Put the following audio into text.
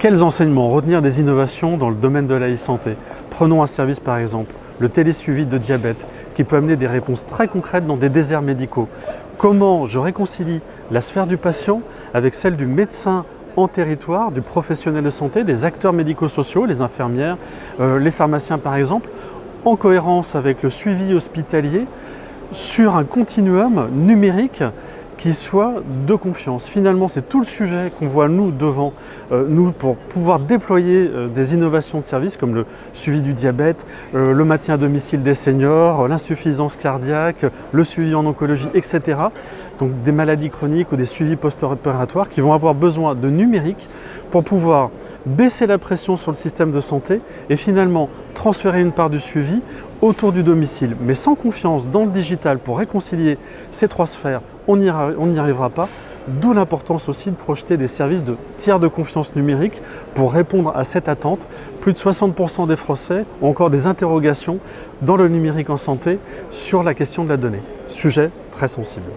Quels enseignements retenir des innovations dans le domaine de la e-santé? Prenons un service par exemple, le télésuivi de diabète, qui peut amener des réponses très concrètes dans des déserts médicaux. Comment je réconcilie la sphère du patient avec celle du médecin en territoire, du professionnel de santé, des acteurs médico-sociaux, les infirmières, euh, les pharmaciens par exemple, en cohérence avec le suivi hospitalier sur un continuum numérique qui soit de confiance. Finalement, c'est tout le sujet qu'on voit nous devant euh, nous pour pouvoir déployer euh, des innovations de services comme le suivi du diabète, euh, le maintien à domicile des seniors, l'insuffisance cardiaque, le suivi en oncologie, etc. Donc des maladies chroniques ou des suivis post-opératoires qui vont avoir besoin de numérique pour pouvoir baisser la pression sur le système de santé et finalement transférer une part du suivi autour du domicile. Mais sans confiance dans le digital pour réconcilier ces trois sphères, on n'y arrivera pas. D'où l'importance aussi de projeter des services de tiers de confiance numérique pour répondre à cette attente. Plus de 60% des Français ont encore des interrogations dans le numérique en santé sur la question de la donnée. Sujet très sensible.